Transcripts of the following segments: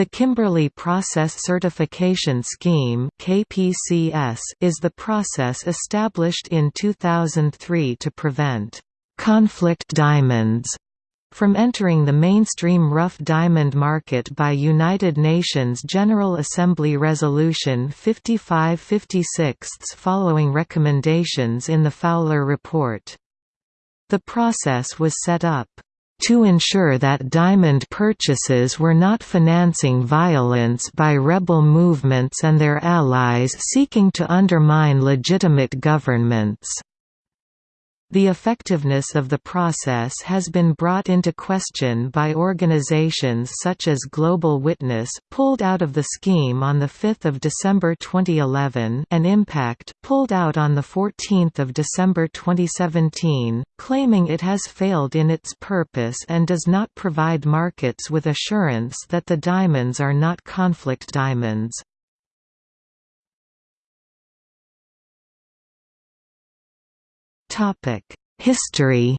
The Kimberley Process Certification Scheme (KPCS) is the process established in 2003 to prevent conflict diamonds from entering the mainstream rough diamond market by United Nations General Assembly Resolution 5556 following recommendations in the Fowler Report. The process was set up to ensure that diamond purchases were not financing violence by rebel movements and their allies seeking to undermine legitimate governments. The effectiveness of the process has been brought into question by organizations such as Global Witness pulled out of the scheme on 5 December 2011 and Impact pulled out on 14 December 2017, claiming it has failed in its purpose and does not provide markets with assurance that the diamonds are not conflict diamonds. History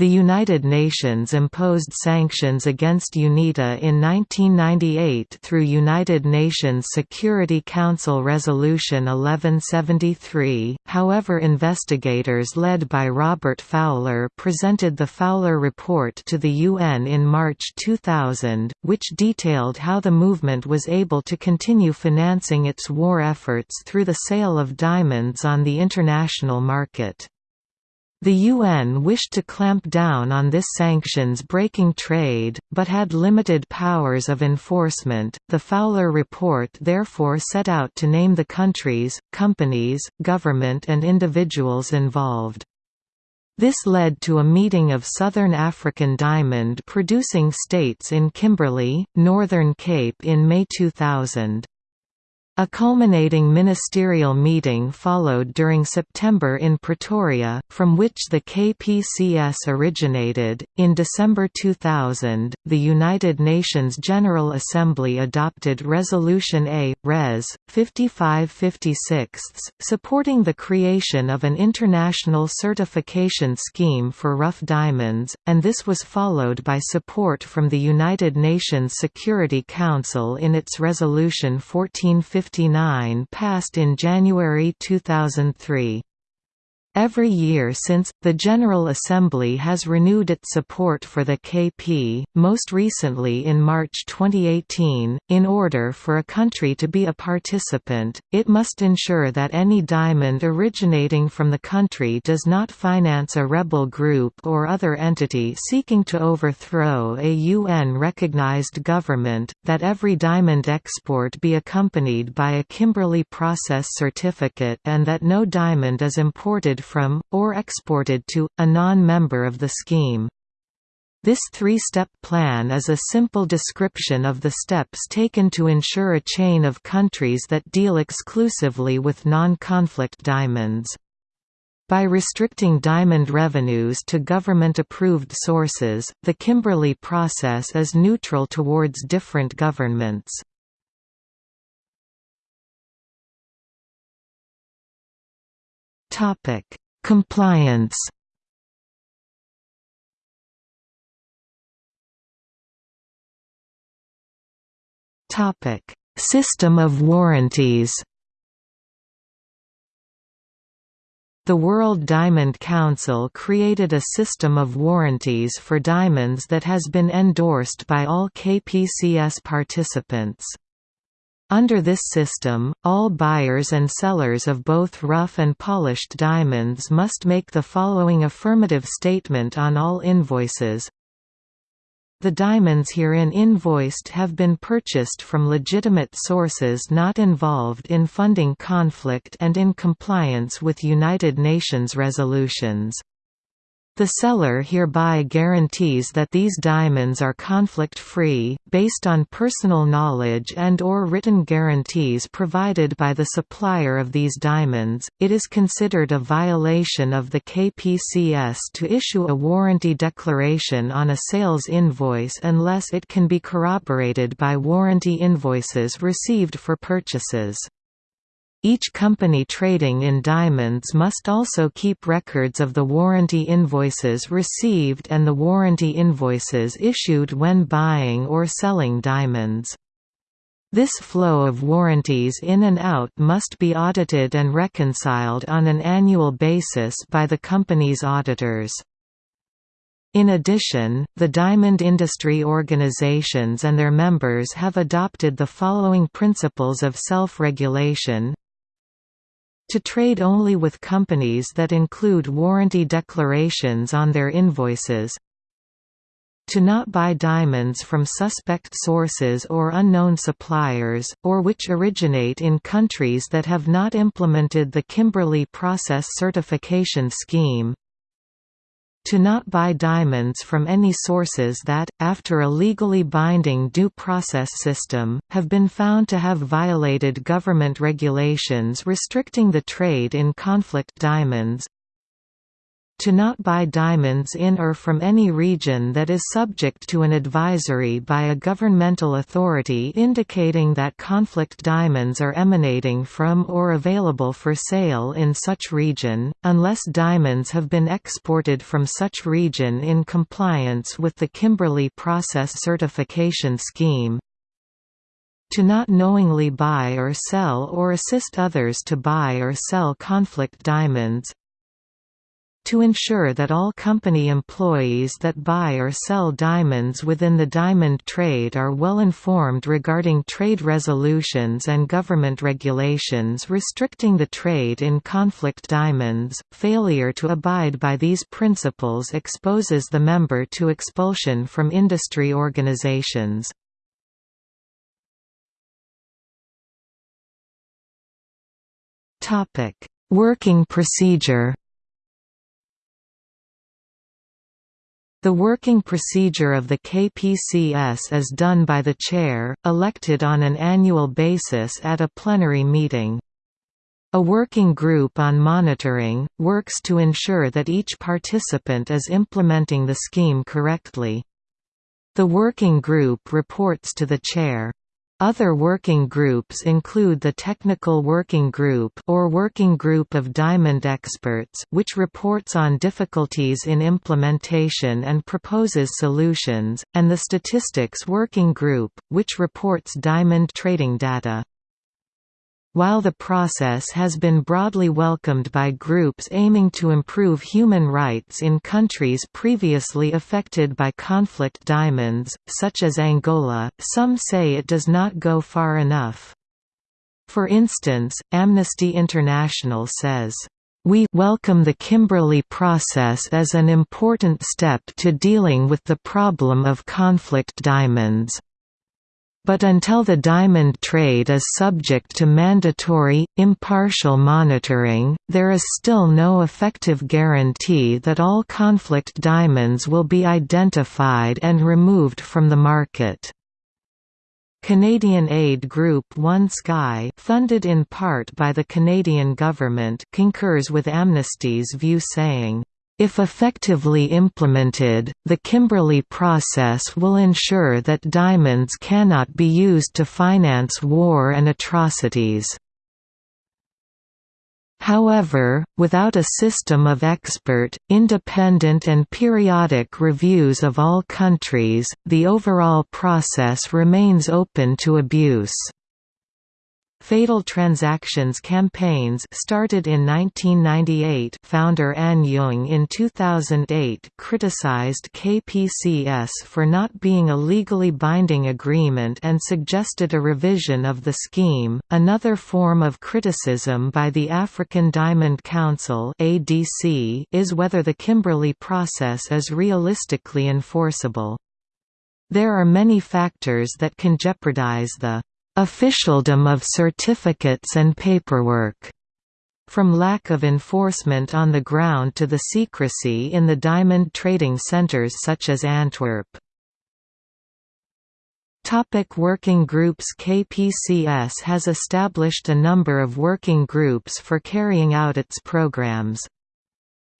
The United Nations imposed sanctions against UNITA in 1998 through United Nations Security Council Resolution 1173, however investigators led by Robert Fowler presented the Fowler Report to the UN in March 2000, which detailed how the movement was able to continue financing its war efforts through the sale of diamonds on the international market. The UN wished to clamp down on this sanctions breaking trade, but had limited powers of enforcement. The Fowler Report therefore set out to name the countries, companies, government, and individuals involved. This led to a meeting of Southern African diamond producing states in Kimberley, Northern Cape in May 2000. A culminating ministerial meeting followed during September in Pretoria, from which the KPCS originated. In December 2000, the United Nations General Assembly adopted Resolution A, Res. 5556, supporting the creation of an international certification scheme for rough diamonds, and this was followed by support from the United Nations Security Council in its Resolution 1450 passed in January 2003. Every year since, the General Assembly has renewed its support for the KP, most recently in March 2018. In order for a country to be a participant, it must ensure that any diamond originating from the country does not finance a rebel group or other entity seeking to overthrow a UN recognized government, that every diamond export be accompanied by a Kimberley Process certificate, and that no diamond is imported from, or exported to, a non-member of the scheme. This three-step plan is a simple description of the steps taken to ensure a chain of countries that deal exclusively with non-conflict diamonds. By restricting diamond revenues to government-approved sources, the Kimberley process is neutral towards different governments. Topic: Compliance. Topic: System of warranties. The World Diamond Council created a system of warranties for diamonds that has been endorsed by all KPCS participants. Under this system, all buyers and sellers of both rough and polished diamonds must make the following affirmative statement on all invoices. The diamonds herein invoiced have been purchased from legitimate sources not involved in funding conflict and in compliance with United Nations resolutions. The seller hereby guarantees that these diamonds are conflict-free, based on personal knowledge and or written guarantees provided by the supplier of these diamonds. It is considered a violation of the KPCS to issue a warranty declaration on a sales invoice unless it can be corroborated by warranty invoices received for purchases. Each company trading in diamonds must also keep records of the warranty invoices received and the warranty invoices issued when buying or selling diamonds. This flow of warranties in and out must be audited and reconciled on an annual basis by the company's auditors. In addition, the diamond industry organizations and their members have adopted the following principles of self-regulation to trade only with companies that include warranty declarations on their invoices to not buy diamonds from suspect sources or unknown suppliers, or which originate in countries that have not implemented the Kimberley Process Certification Scheme to not buy diamonds from any sources that, after a legally binding due process system, have been found to have violated government regulations restricting the trade in conflict diamonds to not buy diamonds in or from any region that is subject to an advisory by a governmental authority indicating that conflict diamonds are emanating from or available for sale in such region, unless diamonds have been exported from such region in compliance with the Kimberley Process Certification Scheme, to not knowingly buy or sell or assist others to buy or sell conflict diamonds, to ensure that all company employees that buy or sell diamonds within the diamond trade are well informed regarding trade resolutions and government regulations restricting the trade in conflict diamonds. Failure to abide by these principles exposes the member to expulsion from industry organizations. Topic: Working procedure The working procedure of the KPCS is done by the chair, elected on an annual basis at a plenary meeting. A working group on monitoring, works to ensure that each participant is implementing the scheme correctly. The working group reports to the chair. Other working groups include the Technical Working Group or Working Group of Diamond Experts which reports on difficulties in implementation and proposes solutions, and the Statistics Working Group, which reports diamond trading data. While the process has been broadly welcomed by groups aiming to improve human rights in countries previously affected by conflict diamonds, such as Angola, some say it does not go far enough. For instance, Amnesty International says, we welcome the Kimberley process as an important step to dealing with the problem of conflict diamonds. But until the diamond trade is subject to mandatory, impartial monitoring, there is still no effective guarantee that all conflict diamonds will be identified and removed from the market. Canadian aid group One Sky funded in part by the Canadian government concurs with Amnesty's view saying, if effectively implemented, the Kimberley process will ensure that diamonds cannot be used to finance war and atrocities. However, without a system of expert, independent and periodic reviews of all countries, the overall process remains open to abuse. Fatal Transactions campaigns started in 1998 founder Anne Jung in 2008 criticized KPCS for not being a legally binding agreement and suggested a revision of the scheme. Another form of criticism by the African Diamond Council (ADC) is whether the Kimberley process is realistically enforceable. There are many factors that can jeopardize the officialdom of certificates and paperwork, from lack of enforcement on the ground to the secrecy in the diamond trading centers such as Antwerp. Topic working groups KPCS has established a number of working groups for carrying out its programs.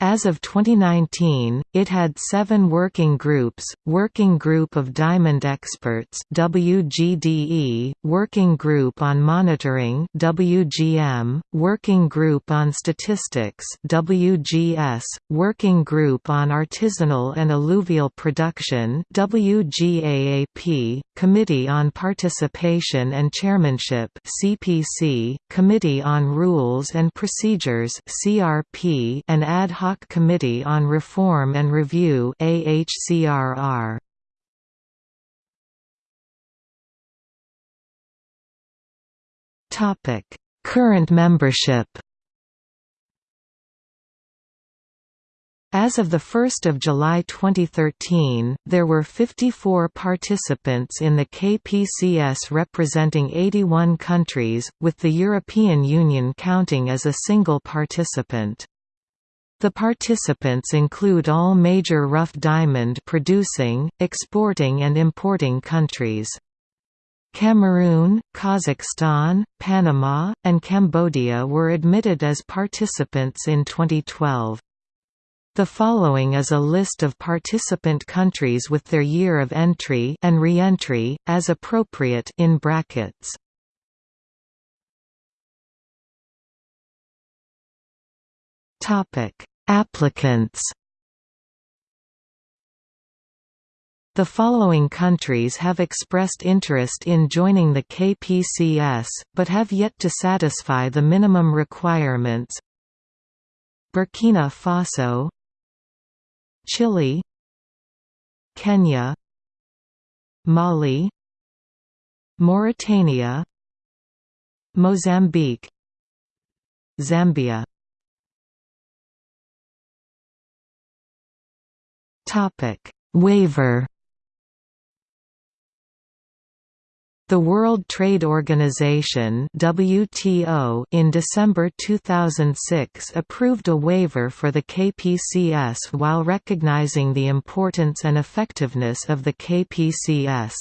As of 2019, it had seven working groups, Working Group of Diamond Experts WGDE, Working Group on Monitoring WGM, Working Group on Statistics WGS, Working Group on Artisanal and Alluvial Production WGAAP, Committee on Participation and Chairmanship CPC, Committee on Rules and Procedures CRP, and Ad hoc Committee on Reform and Review AHCRR. Topic: Current membership. As of 1 July 2013, there were 54 participants in the KPCS representing 81 countries, with the European Union counting as a single participant. The participants include all major rough diamond producing, exporting and importing countries. Cameroon, Kazakhstan, Panama, and Cambodia were admitted as participants in 2012. The following is a list of participant countries with their year of entry and re-entry, as appropriate in brackets. Topic: Applicants. The following countries have expressed interest in joining the KPCS, but have yet to satisfy the minimum requirements. Burkina Faso. Chile. Kenya. Mali. Mauritania. Mozambique. Zambia Topic: Waiver. The World Trade Organization (WTO) in December 2006 approved a waiver for the KPCS while recognizing the importance and effectiveness of the KPCS.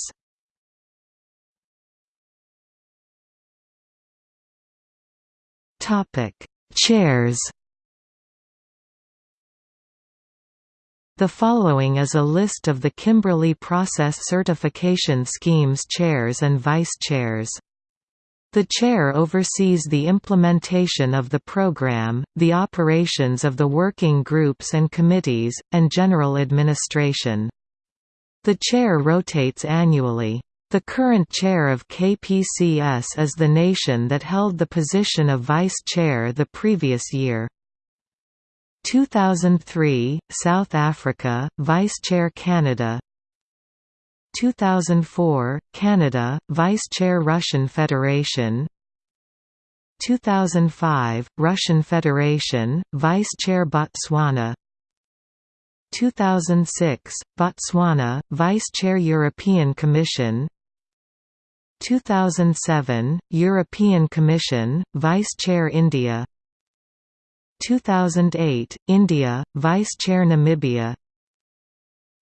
Topic: Chairs The following is a list of the Kimberley Process Certification Scheme's chairs and vice-chairs. The chair oversees the implementation of the program, the operations of the working groups and committees, and general administration. The chair rotates annually. The current chair of KPCS is the nation that held the position of vice chair the previous year. 2003, South Africa, Vice-Chair Canada. 2004, Canada, Vice-Chair Russian Federation. 2005, Russian Federation, Vice-Chair Botswana. 2006, Botswana, Vice-Chair European Commission. 2007, European Commission, Vice-Chair India 2008, India, Vice-Chair Namibia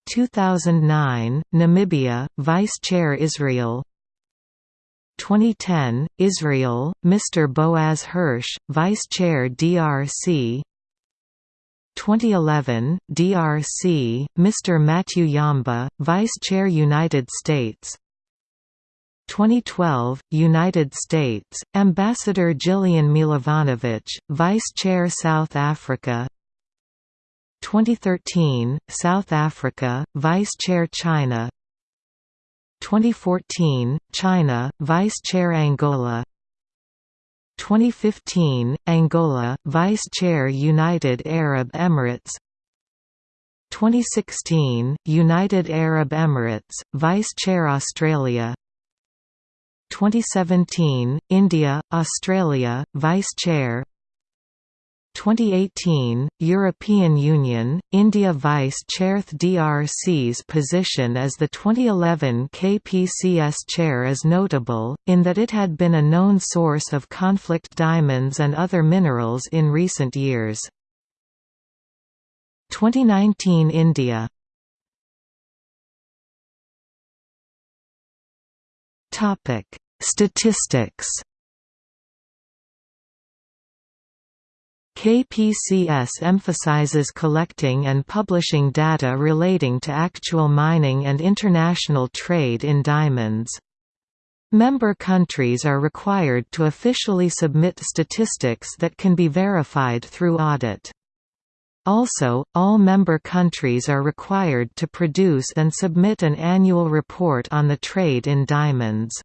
2009, Namibia, Vice-Chair Israel 2010, Israel, Mr. Boaz Hirsch, Vice-Chair DRC 2011, DRC, Mr. Matthew Yamba, Vice-Chair United States 2012, United States, Ambassador Gillian Milovanovic, Vice Chair South Africa. 2013, South Africa, Vice Chair China. 2014, China, Vice Chair Angola. 2015, Angola, Vice Chair United Arab Emirates. 2016, United Arab Emirates, Vice Chair Australia 2017, India, Australia, Vice-Chair 2018, European Union, India Vice-Chair DRC's position as the 2011 KPCS chair is notable, in that it had been a known source of conflict diamonds and other minerals in recent years. 2019 India Topic: Statistics. KPCS emphasizes collecting and publishing data relating to actual mining and international trade in diamonds. Member countries are required to officially submit statistics that can be verified through audit. Also, all member countries are required to produce and submit an annual report on the trade in diamonds.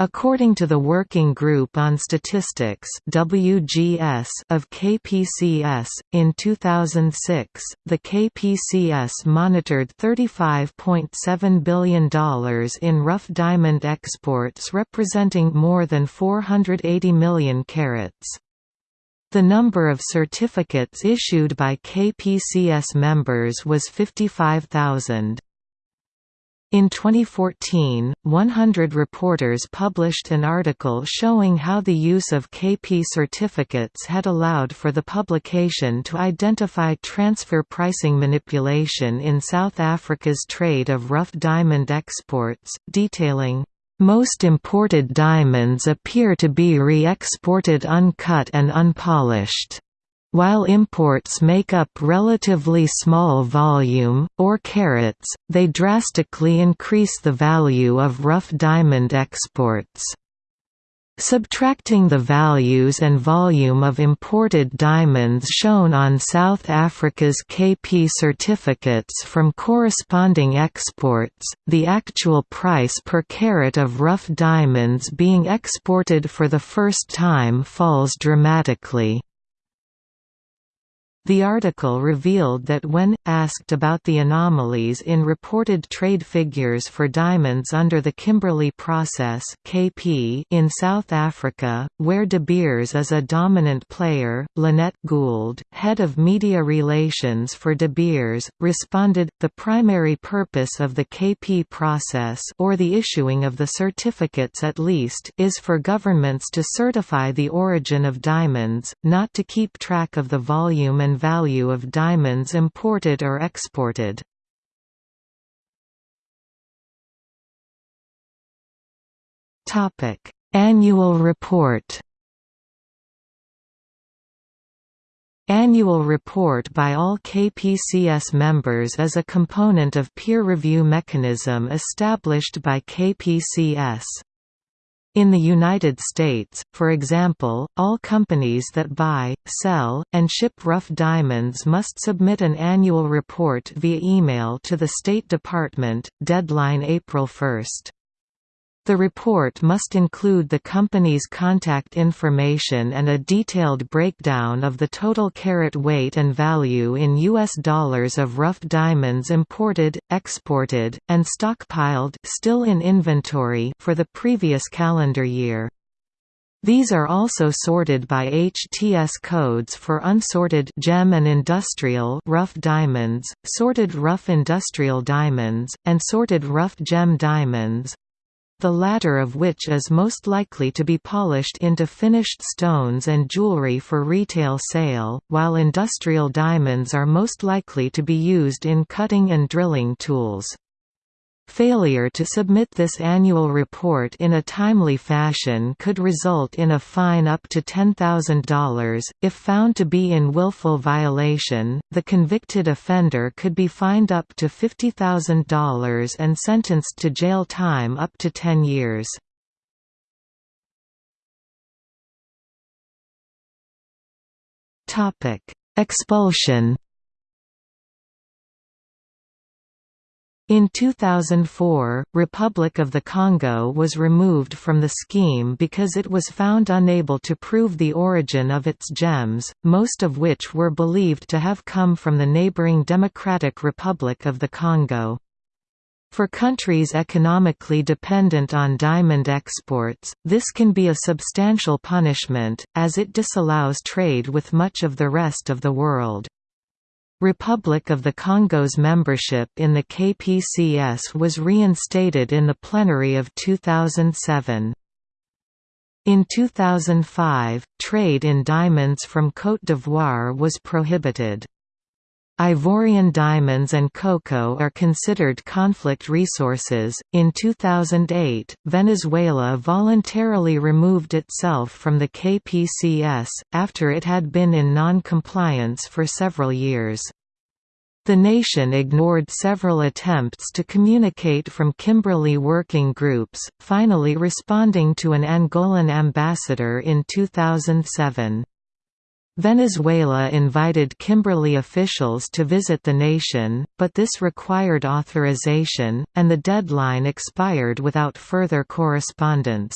According to the Working Group on Statistics WGS of KPCS, in 2006, the KPCS monitored $35.7 billion in rough diamond exports representing more than 480 million carats. The number of certificates issued by KPCS members was 55,000. In 2014, 100 reporters published an article showing how the use of KP certificates had allowed for the publication to identify transfer pricing manipulation in South Africa's trade of rough diamond exports, detailing, "...most imported diamonds appear to be re-exported uncut and unpolished." While imports make up relatively small volume, or carats, they drastically increase the value of rough diamond exports. Subtracting the values and volume of imported diamonds shown on South Africa's KP certificates from corresponding exports, the actual price per carat of rough diamonds being exported for the first time falls dramatically. The article revealed that when, asked about the anomalies in reported trade figures for diamonds under the Kimberley Process (KP) in South Africa, where De Beers is a dominant player, Lynette Gould, head of media relations for De Beers, responded, the primary purpose of the KP process or the issuing of the certificates at least is for governments to certify the origin of diamonds, not to keep track of the volume and and value of diamonds imported or exported. Annual report Annual report by all KPCS members is a component of peer review mechanism established by KPCS. In the United States, for example, all companies that buy, sell, and ship rough diamonds must submit an annual report via email to the State Department, deadline April 1. The report must include the company's contact information and a detailed breakdown of the total carat weight and value in U.S. dollars of rough diamonds imported, exported, and stockpiled still in inventory for the previous calendar year. These are also sorted by HTS codes for unsorted gem and industrial rough diamonds, sorted rough industrial diamonds, and sorted rough gem diamonds the latter of which is most likely to be polished into finished stones and jewelry for retail sale, while industrial diamonds are most likely to be used in cutting and drilling tools. Failure to submit this annual report in a timely fashion could result in a fine up to $10,000. If found to be in willful violation, the convicted offender could be fined up to $50,000 and sentenced to jail time up to 10 years. Expulsion In 2004, Republic of the Congo was removed from the scheme because it was found unable to prove the origin of its gems, most of which were believed to have come from the neighboring Democratic Republic of the Congo. For countries economically dependent on diamond exports, this can be a substantial punishment, as it disallows trade with much of the rest of the world. Republic of the Congo's membership in the KPCS was reinstated in the plenary of 2007. In 2005, trade in diamonds from Côte d'Ivoire was prohibited. Ivorian diamonds and cocoa are considered conflict resources. In 2008, Venezuela voluntarily removed itself from the KPCS, after it had been in non compliance for several years. The nation ignored several attempts to communicate from Kimberley working groups, finally responding to an Angolan ambassador in 2007. Venezuela invited Kimberley officials to visit the nation, but this required authorization, and the deadline expired without further correspondence.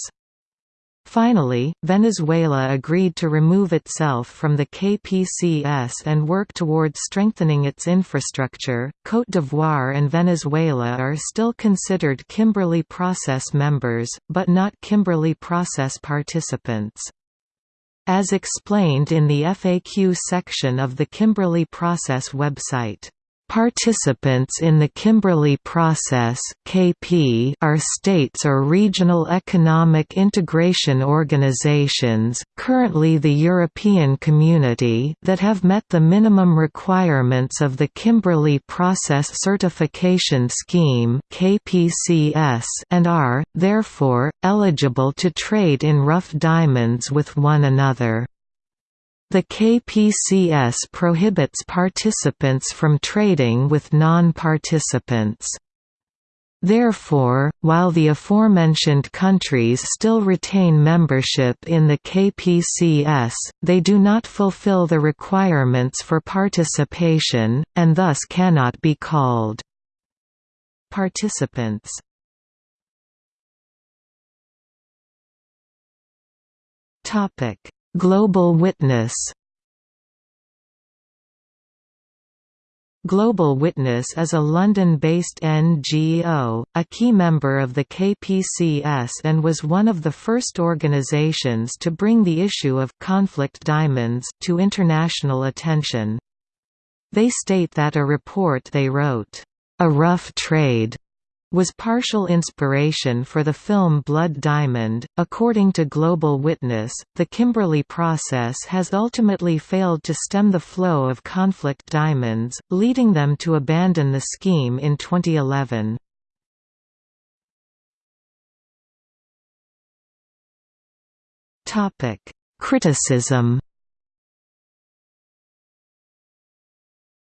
Finally, Venezuela agreed to remove itself from the KPCS and work toward strengthening its infrastructure. Côte d'Ivoire and Venezuela are still considered Kimberley Process members, but not Kimberley Process participants. As explained in the FAQ section of the Kimberley Process website. Participants in the Kimberley Process (KP) are states or regional economic integration organizations, currently the European Community, that have met the minimum requirements of the Kimberley Process Certification Scheme (KPCS) and are therefore eligible to trade in rough diamonds with one another. The KPCS prohibits participants from trading with non-participants. Therefore, while the aforementioned countries still retain membership in the KPCS, they do not fulfill the requirements for participation, and thus cannot be called participants. Global Witness Global Witness is a London-based NGO, a key member of the KPCS and was one of the first organisations to bring the issue of «conflict diamonds» to international attention. They state that a report they wrote, "'A Rough Trade' was partial inspiration for the film Blood Diamond. According to Global Witness, the Kimberley process has ultimately failed to stem the flow of conflict diamonds, leading them to abandon the scheme in 2011. Topic: Criticism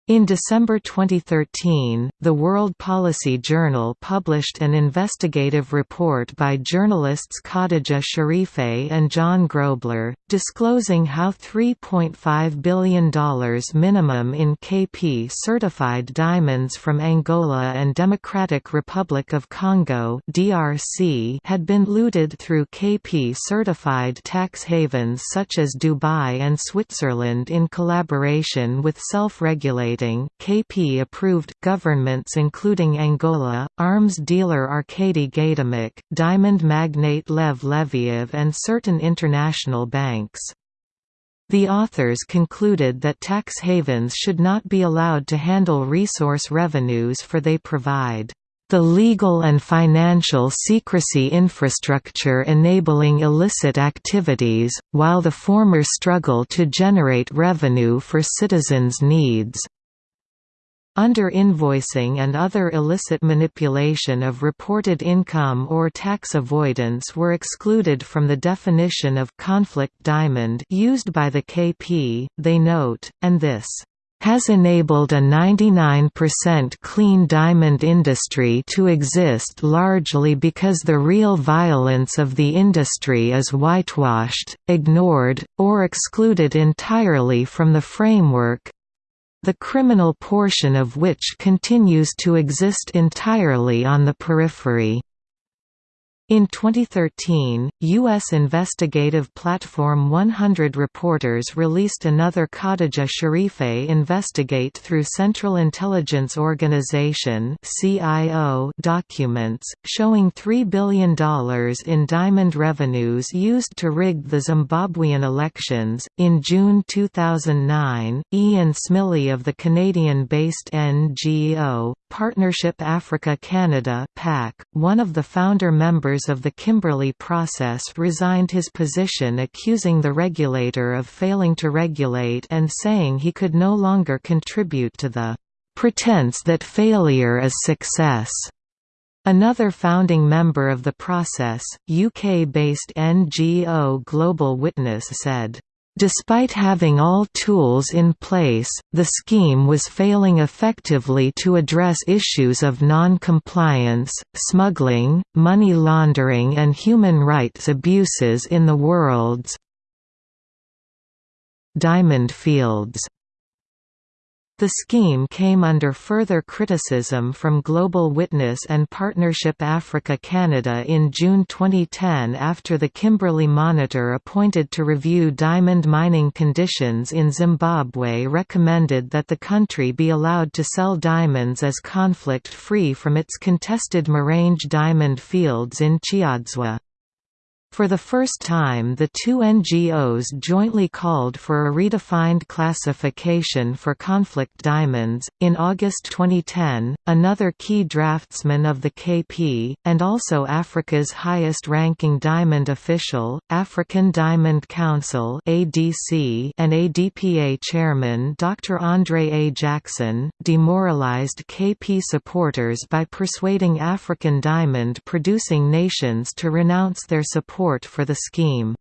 In December 2013, the World Policy Journal published an investigative report by journalists Khadija Sharife and John Grobler, disclosing how $3.5 billion minimum in KP-certified diamonds from Angola and Democratic Republic of Congo (DRC) had been looted through KP-certified tax havens such as Dubai and Switzerland in collaboration with self-regulated KP-approved, governments including Angola, arms dealer Arkady Gaidamak, diamond magnate Lev Leviev and certain international banks. The authors concluded that tax havens should not be allowed to handle resource revenues for they provide the legal and financial secrecy infrastructure enabling illicit activities, while the former struggle to generate revenue for citizens' needs. Under invoicing and other illicit manipulation of reported income or tax avoidance were excluded from the definition of conflict diamond used by the KP, they note, and this has enabled a 99% clean diamond industry to exist largely because the real violence of the industry is whitewashed, ignored, or excluded entirely from the framework, the criminal portion of which continues to exist entirely on the periphery. In 2013, U.S. investigative platform 100 Reporters released another Khadija Sharife Investigate through Central Intelligence Organization documents, showing $3 billion in diamond revenues used to rig the Zimbabwean elections. In June 2009, Ian Smillie of the Canadian based NGO, Partnership Africa Canada one of the founder members of the Kimberley process resigned his position accusing the regulator of failing to regulate and saying he could no longer contribute to the pretense that failure is success. Another founding member of the process, UK-based NGO Global Witness said, Despite having all tools in place, the scheme was failing effectively to address issues of non-compliance, smuggling, money laundering and human rights abuses in the world's diamond fields. The scheme came under further criticism from Global Witness and Partnership Africa Canada in June 2010 after the Kimberley Monitor appointed to review diamond mining conditions in Zimbabwe recommended that the country be allowed to sell diamonds as conflict-free from its contested Marange diamond fields in Chiadzwa. For the first time the two NGOs jointly called for a redefined classification for conflict diamonds. In August 2010, another key draftsman of the KP, and also Africa's highest ranking diamond official, African Diamond Council ADC, and ADPA chairman Dr. Andre A. Jackson, demoralized KP supporters by persuading African diamond producing nations to renounce their support support for the scheme.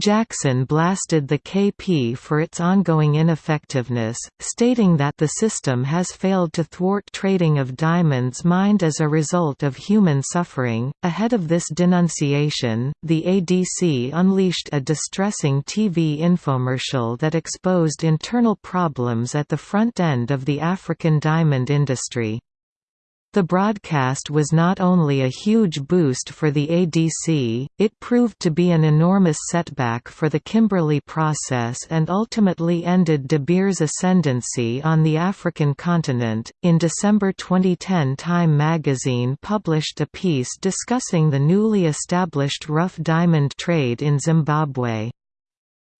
Jackson blasted the KP for its ongoing ineffectiveness, stating that the system has failed to thwart trading of diamonds mined as a result of human suffering. Ahead of this denunciation, the ADC unleashed a distressing TV infomercial that exposed internal problems at the front end of the African diamond industry. The broadcast was not only a huge boost for the ADC, it proved to be an enormous setback for the Kimberley process and ultimately ended De Beers' ascendancy on the African continent. In December 2010, Time magazine published a piece discussing the newly established rough diamond trade in Zimbabwe.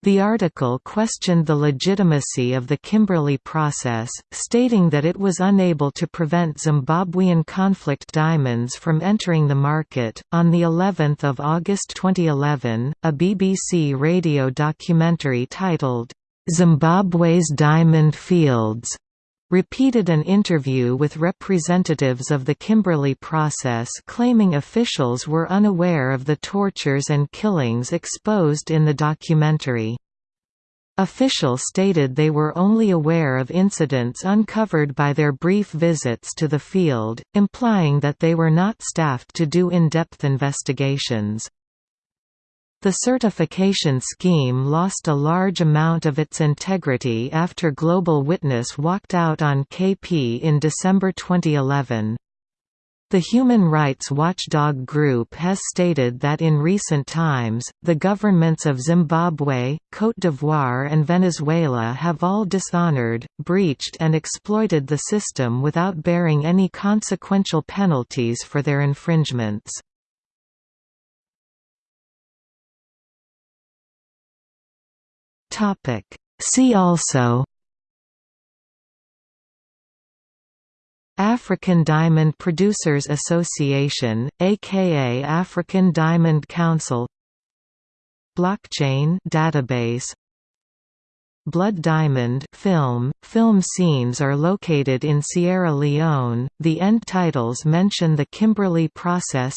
The article questioned the legitimacy of the Kimberley process, stating that it was unable to prevent Zimbabwean conflict diamonds from entering the market. On the 11th of August 2011, a BBC radio documentary titled Zimbabwe's Diamond Fields repeated an interview with representatives of the Kimberley process claiming officials were unaware of the tortures and killings exposed in the documentary. Officials stated they were only aware of incidents uncovered by their brief visits to the field, implying that they were not staffed to do in-depth investigations. The certification scheme lost a large amount of its integrity after Global Witness walked out on KP in December 2011. The human rights watchdog group has stated that in recent times, the governments of Zimbabwe, Côte d'Ivoire and Venezuela have all dishonored, breached and exploited the system without bearing any consequential penalties for their infringements. Topic. See also African Diamond Producers Association, aka African Diamond Council Blockchain database Blood Diamond film, film scenes are located in Sierra Leone, the end titles mention the Kimberley process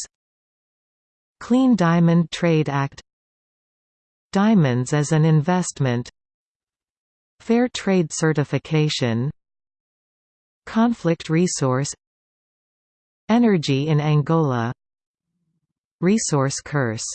Clean Diamond Trade Act Diamonds as an investment Fair trade certification Conflict resource Energy in Angola Resource curse